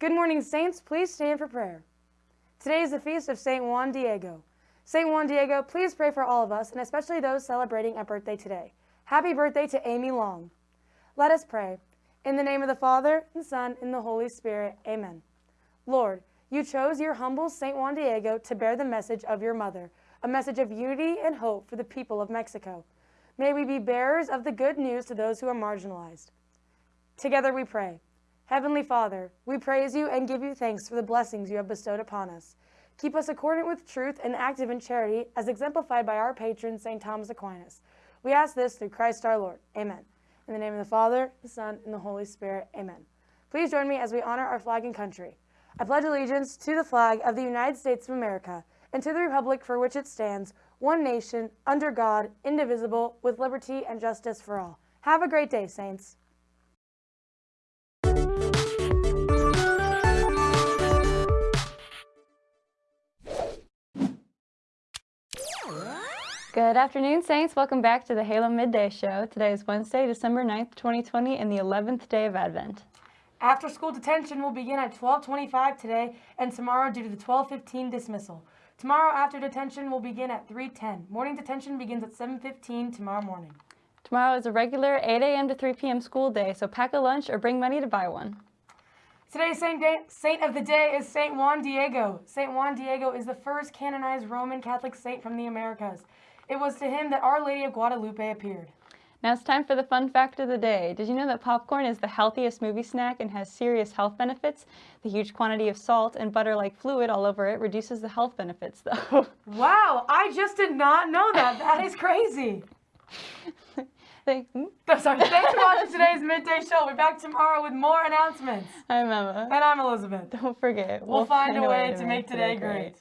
Good morning, Saints. Please stand for prayer. Today is the feast of St. Juan Diego. St. Juan Diego, please pray for all of us, and especially those celebrating a birthday today. Happy birthday to Amy Long. Let us pray. In the name of the Father, and Son, and the Holy Spirit. Amen. Lord, you chose your humble St. Juan Diego to bear the message of your mother, a message of unity and hope for the people of Mexico. May we be bearers of the good news to those who are marginalized. Together we pray. Heavenly Father, we praise you and give you thanks for the blessings you have bestowed upon us. Keep us accordant with truth and active in charity, as exemplified by our patron, St. Thomas Aquinas. We ask this through Christ our Lord. Amen. In the name of the Father, the Son, and the Holy Spirit. Amen. Please join me as we honor our flag and country. I pledge allegiance to the flag of the United States of America and to the republic for which it stands, one nation, under God, indivisible, with liberty and justice for all. Have a great day, Saints. Good afternoon, Saints. Welcome back to the Halo Midday Show. Today is Wednesday, December 9th, 2020, and the 11th day of Advent. After school detention will begin at 12:25 today and tomorrow due to the 12:15 dismissal. Tomorrow after detention will begin at 3:10. Morning detention begins at 7:15 tomorrow morning. Tomorrow is a regular 8 a.m. to 3 p.m. school day, so pack a lunch or bring money to buy one. Today's saint, day, saint of the day is Saint Juan Diego. Saint Juan Diego is the first canonized Roman Catholic saint from the Americas. It was to him that Our Lady of Guadalupe appeared. Now it's time for the fun fact of the day. Did you know that popcorn is the healthiest movie snack and has serious health benefits? The huge quantity of salt and butter-like fluid all over it reduces the health benefits though. wow, I just did not know that. That is crazy. Thank, hmm? Sorry, thanks for watching today's Midday Show. We're back tomorrow with more announcements. I'm Emma. And I'm Elizabeth. Don't forget. We'll, we'll find, find, a way, way to make, make today, today great. great.